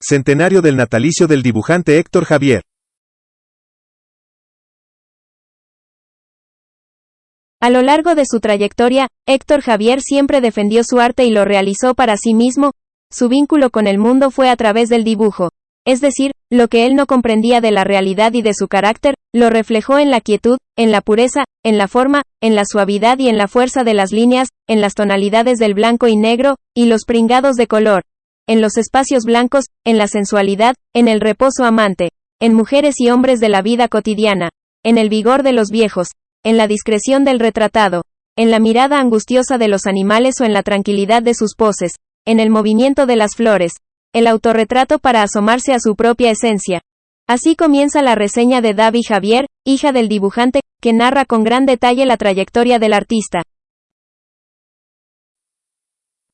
Centenario del natalicio del dibujante Héctor Javier. A lo largo de su trayectoria, Héctor Javier siempre defendió su arte y lo realizó para sí mismo, su vínculo con el mundo fue a través del dibujo. Es decir, lo que él no comprendía de la realidad y de su carácter, lo reflejó en la quietud, en la pureza, en la forma, en la suavidad y en la fuerza de las líneas, en las tonalidades del blanco y negro, y los pringados de color en los espacios blancos, en la sensualidad, en el reposo amante, en mujeres y hombres de la vida cotidiana, en el vigor de los viejos, en la discreción del retratado, en la mirada angustiosa de los animales o en la tranquilidad de sus poses, en el movimiento de las flores, el autorretrato para asomarse a su propia esencia. Así comienza la reseña de Davi Javier, hija del dibujante, que narra con gran detalle la trayectoria del artista.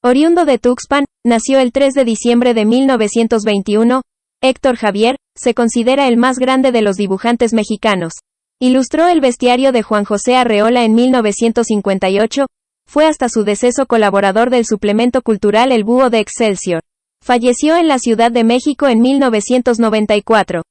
Oriundo de Tuxpan, nació el 3 de diciembre de 1921, Héctor Javier, se considera el más grande de los dibujantes mexicanos. Ilustró el bestiario de Juan José Arreola en 1958, fue hasta su deceso colaborador del suplemento cultural El Búho de Excelsior. Falleció en la Ciudad de México en 1994.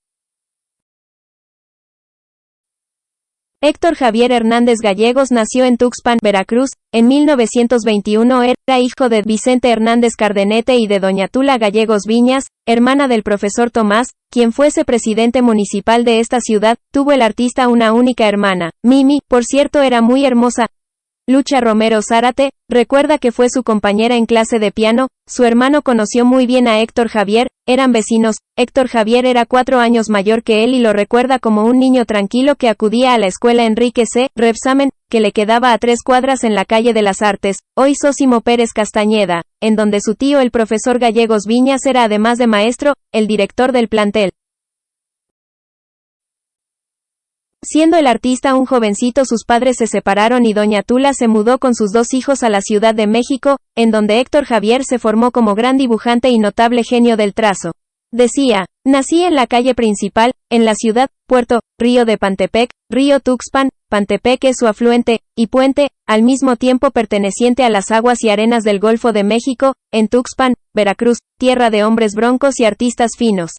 Héctor Javier Hernández Gallegos nació en Tuxpan, Veracruz, en 1921 era hijo de Vicente Hernández Cardenete y de doña Tula Gallegos Viñas, hermana del profesor Tomás, quien fuese presidente municipal de esta ciudad, tuvo el artista una única hermana, Mimi, por cierto era muy hermosa, Lucha Romero Zárate, recuerda que fue su compañera en clase de piano, su hermano conoció muy bien a Héctor Javier, eran vecinos, Héctor Javier era cuatro años mayor que él y lo recuerda como un niño tranquilo que acudía a la escuela Enrique C. Repsamen, que le quedaba a tres cuadras en la calle de las Artes, hoy Sósimo Pérez Castañeda, en donde su tío el profesor Gallegos Viñas era además de maestro, el director del plantel. Siendo el artista un jovencito sus padres se separaron y doña Tula se mudó con sus dos hijos a la Ciudad de México, en donde Héctor Javier se formó como gran dibujante y notable genio del trazo. Decía, nací en la calle principal, en la ciudad, puerto, río de Pantepec, río Tuxpan, Pantepec es su afluente, y puente, al mismo tiempo perteneciente a las aguas y arenas del Golfo de México, en Tuxpan, Veracruz, tierra de hombres broncos y artistas finos.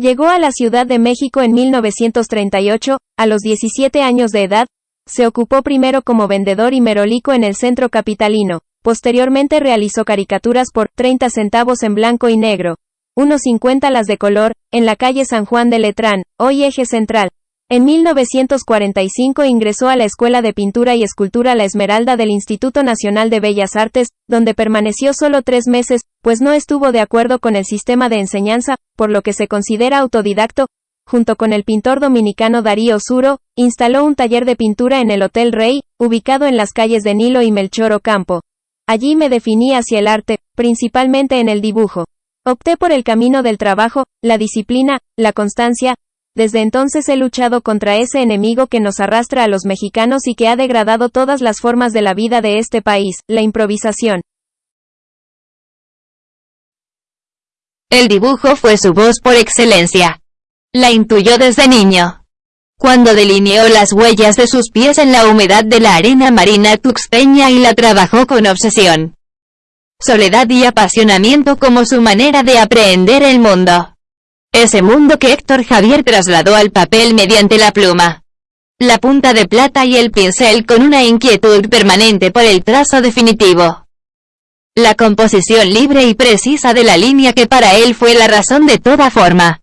Llegó a la Ciudad de México en 1938, a los 17 años de edad, se ocupó primero como vendedor y merolico en el centro capitalino, posteriormente realizó caricaturas por 30 centavos en blanco y negro, unos 50 las de color, en la calle San Juan de Letrán, hoy eje central, en 1945 ingresó a la Escuela de Pintura y Escultura La Esmeralda del Instituto Nacional de Bellas Artes, donde permaneció solo tres meses, pues no estuvo de acuerdo con el sistema de enseñanza, por lo que se considera autodidacto. Junto con el pintor dominicano Darío Suro, instaló un taller de pintura en el Hotel Rey, ubicado en las calles de Nilo y Melchor Ocampo. Allí me definí hacia el arte, principalmente en el dibujo. Opté por el camino del trabajo, la disciplina, la constancia, desde entonces he luchado contra ese enemigo que nos arrastra a los mexicanos y que ha degradado todas las formas de la vida de este país, la improvisación. El dibujo fue su voz por excelencia. La intuyó desde niño. Cuando delineó las huellas de sus pies en la humedad de la arena marina tuxteña y la trabajó con obsesión. Soledad y apasionamiento como su manera de aprehender el mundo. Ese mundo que Héctor Javier trasladó al papel mediante la pluma, la punta de plata y el pincel con una inquietud permanente por el trazo definitivo. La composición libre y precisa de la línea que para él fue la razón de toda forma.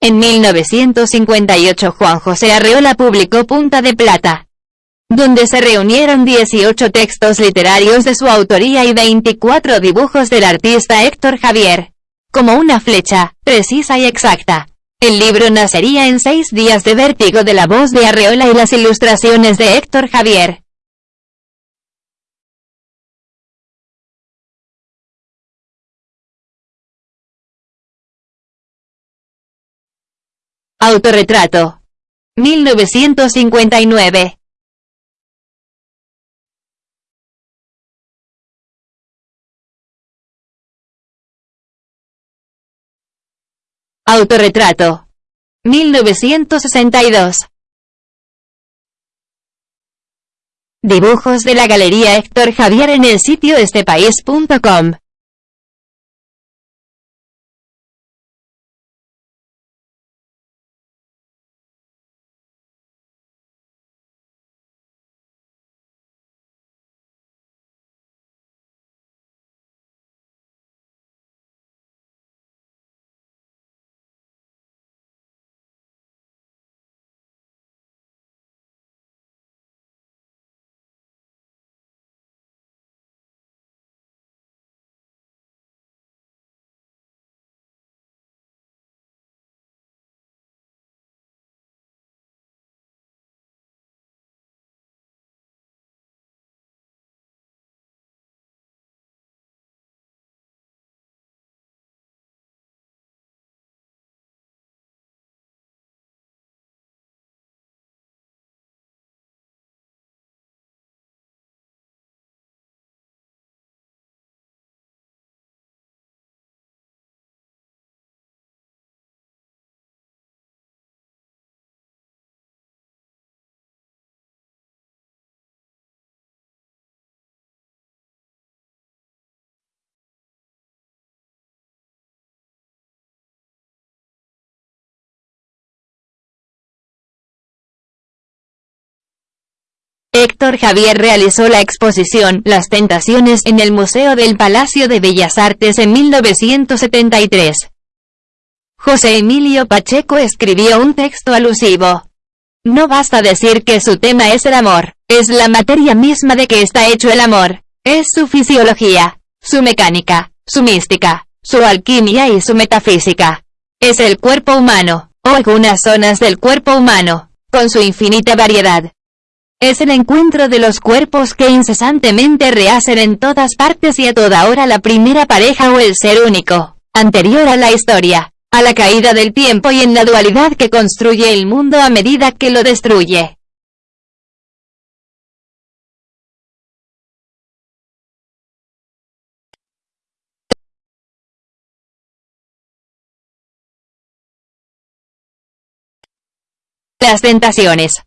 En 1958 Juan José Arreola publicó Punta de Plata, donde se reunieron 18 textos literarios de su autoría y 24 dibujos del artista Héctor Javier, como una flecha, precisa y exacta. El libro nacería en seis días de vértigo de la voz de Arreola y las ilustraciones de Héctor Javier. Autorretrato. 1959. Autorretrato. 1962. Dibujos de la Galería Héctor Javier en el sitio estepaís.com. Héctor Javier realizó la exposición Las Tentaciones en el Museo del Palacio de Bellas Artes en 1973. José Emilio Pacheco escribió un texto alusivo. No basta decir que su tema es el amor, es la materia misma de que está hecho el amor, es su fisiología, su mecánica, su mística, su alquimia y su metafísica. Es el cuerpo humano, o algunas zonas del cuerpo humano, con su infinita variedad. Es el encuentro de los cuerpos que incesantemente rehacen en todas partes y a toda hora la primera pareja o el ser único, anterior a la historia, a la caída del tiempo y en la dualidad que construye el mundo a medida que lo destruye. Las tentaciones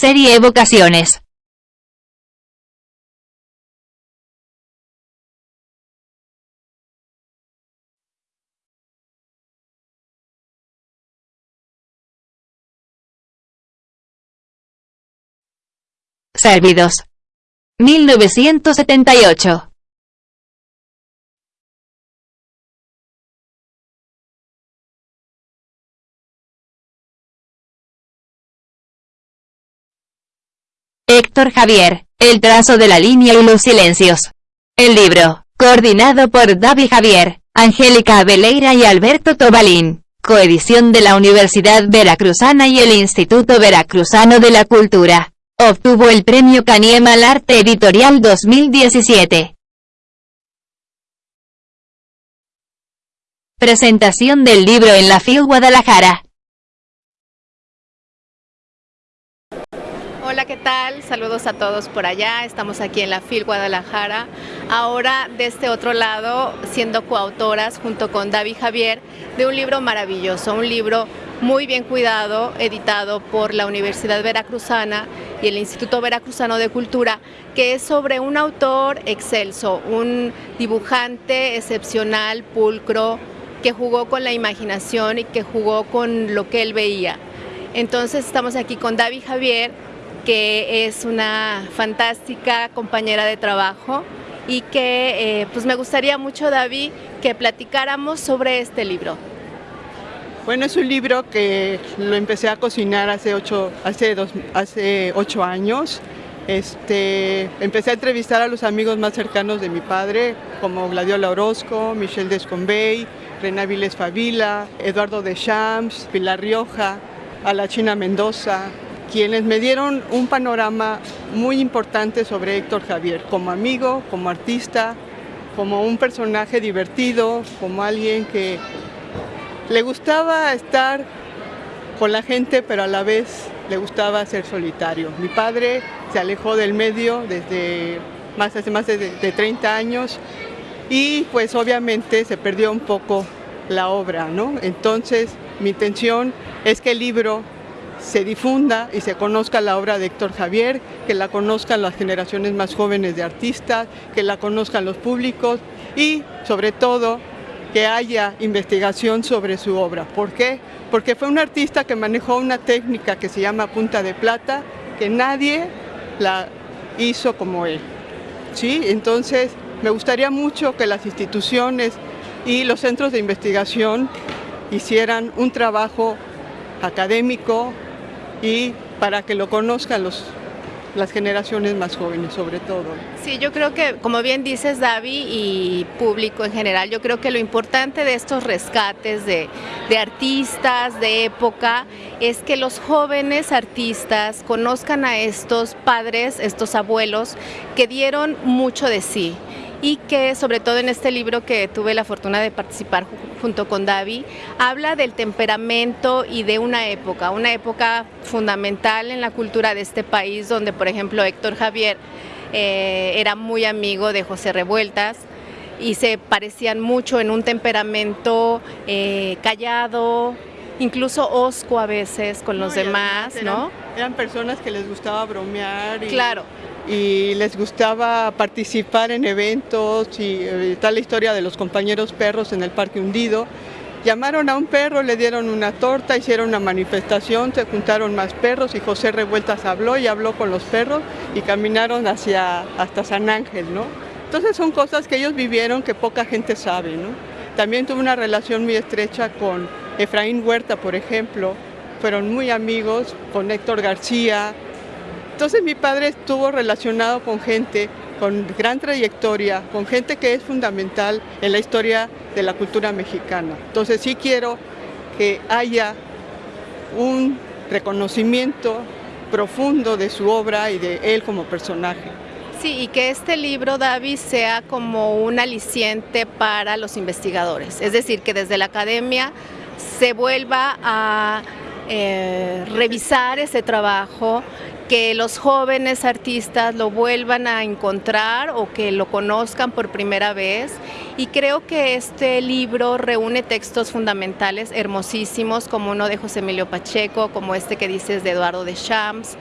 Serie Evocaciones. Servidos. 1978. Héctor Javier, El trazo de la línea y los silencios. El libro, coordinado por David Javier, Angélica Abeleira y Alberto Tobalín, coedición de la Universidad Veracruzana y el Instituto Veracruzano de la Cultura. Obtuvo el premio Caniema al Arte Editorial 2017. Presentación del libro en la FIL Guadalajara. Hola, ¿qué tal? Saludos a todos por allá. Estamos aquí en la FIL Guadalajara. Ahora de este otro lado, siendo coautoras junto con David Javier de un libro maravilloso, un libro muy bien cuidado, editado por la Universidad Veracruzana y el Instituto Veracruzano de Cultura, que es sobre un autor excelso, un dibujante excepcional, pulcro, que jugó con la imaginación y que jugó con lo que él veía. Entonces estamos aquí con David Javier, que es una fantástica compañera de trabajo y que eh, pues me gustaría mucho, David, que platicáramos sobre este libro. Bueno, es un libro que lo empecé a cocinar hace ocho, hace dos, hace ocho años. Este, empecé a entrevistar a los amigos más cercanos de mi padre, como Gladiola Orozco, Michelle Descombey, Rená Viles Favila, Eduardo Deschamps, Pilar Rioja, a Mendoza, quienes me dieron un panorama muy importante sobre Héctor Javier, como amigo, como artista, como un personaje divertido, como alguien que le gustaba estar con la gente, pero a la vez le gustaba ser solitario. Mi padre se alejó del medio desde más, hace más de, de 30 años y pues obviamente se perdió un poco la obra, ¿no? Entonces mi intención es que el libro se difunda y se conozca la obra de Héctor Javier, que la conozcan las generaciones más jóvenes de artistas, que la conozcan los públicos y sobre todo que haya investigación sobre su obra. ¿Por qué? Porque fue un artista que manejó una técnica que se llama punta de plata, que nadie la hizo como él. ¿Sí? Entonces, me gustaría mucho que las instituciones y los centros de investigación hicieran un trabajo académico y para que lo conozcan los, las generaciones más jóvenes sobre todo. Sí, yo creo que, como bien dices David y público en general, yo creo que lo importante de estos rescates de, de artistas de época es que los jóvenes artistas conozcan a estos padres, estos abuelos que dieron mucho de sí y que sobre todo en este libro que tuve la fortuna de participar junto con David, habla del temperamento y de una época, una época fundamental en la cultura de este país donde por ejemplo Héctor Javier eh, era muy amigo de José Revueltas y se parecían mucho en un temperamento eh, callado, incluso osco a veces con los demás, ¿no? Eran personas que les gustaba bromear. Y... Claro y les gustaba participar en eventos y eh, tal la historia de los compañeros perros en el Parque Hundido. Llamaron a un perro, le dieron una torta, hicieron una manifestación, se juntaron más perros y José Revueltas habló y habló con los perros y caminaron hacia hasta San Ángel, ¿no? Entonces son cosas que ellos vivieron que poca gente sabe, ¿no? También tuve una relación muy estrecha con Efraín Huerta, por ejemplo, fueron muy amigos, con Héctor García, entonces mi padre estuvo relacionado con gente con gran trayectoria, con gente que es fundamental en la historia de la cultura mexicana. Entonces sí quiero que haya un reconocimiento profundo de su obra y de él como personaje. Sí, y que este libro, David, sea como un aliciente para los investigadores, es decir, que desde la academia se vuelva a eh, revisar ese trabajo, que los jóvenes artistas lo vuelvan a encontrar o que lo conozcan por primera vez. Y creo que este libro reúne textos fundamentales hermosísimos, como uno de José Emilio Pacheco, como este que dices de Eduardo de Champs,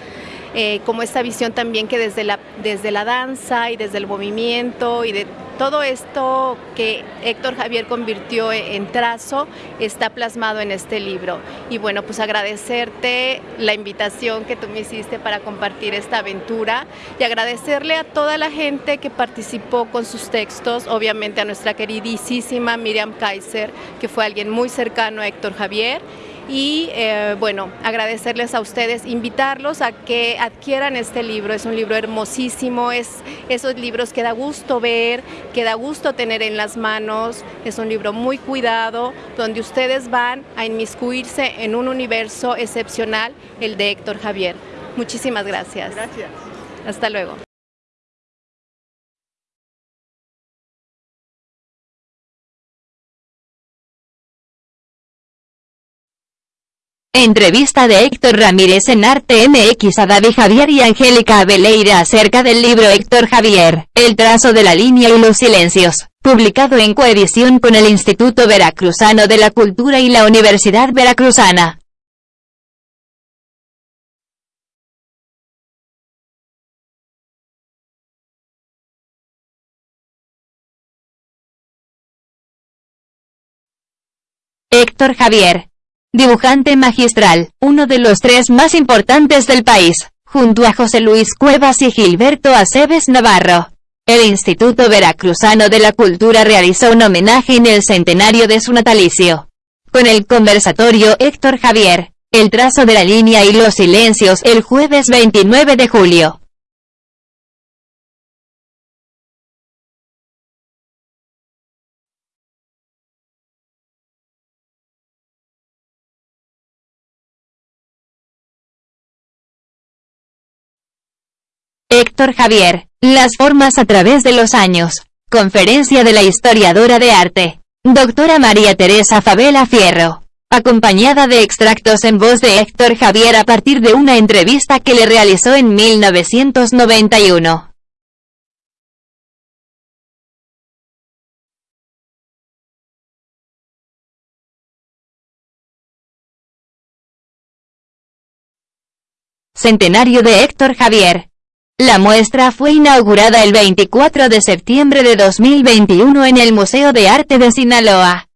eh, como esta visión también que desde la, desde la danza y desde el movimiento y de todo esto que Héctor Javier convirtió en trazo está plasmado en este libro. Y bueno, pues agradecerte la invitación que tú me hiciste para compartir esta aventura y agradecerle a toda la gente que participó con sus textos, obviamente a nuestra queridísima Miriam Kaiser, que fue alguien muy cercano a Héctor Javier y eh, bueno, agradecerles a ustedes, invitarlos a que adquieran este libro, es un libro hermosísimo, es esos libros que da gusto ver, que da gusto tener en las manos, es un libro muy cuidado, donde ustedes van a inmiscuirse en un universo excepcional, el de Héctor Javier. Muchísimas gracias. Gracias. Hasta luego. Entrevista de Héctor Ramírez en Arte MX a David Javier y Angélica Abeleira acerca del libro Héctor Javier, El trazo de la línea y los silencios, publicado en coedición con el Instituto Veracruzano de la Cultura y la Universidad Veracruzana. Héctor Javier, Dibujante magistral, uno de los tres más importantes del país, junto a José Luis Cuevas y Gilberto Aceves Navarro. El Instituto Veracruzano de la Cultura realizó un homenaje en el centenario de su natalicio. Con el conversatorio Héctor Javier, el trazo de la línea y los silencios el jueves 29 de julio. Héctor Javier, las formas a través de los años. Conferencia de la historiadora de arte, doctora María Teresa Fabela Fierro, acompañada de extractos en voz de Héctor Javier a partir de una entrevista que le realizó en 1991. Centenario de Héctor Javier, la muestra fue inaugurada el 24 de septiembre de 2021 en el Museo de Arte de Sinaloa.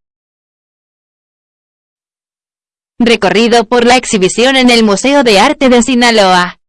Recorrido por la exhibición en el Museo de Arte de Sinaloa.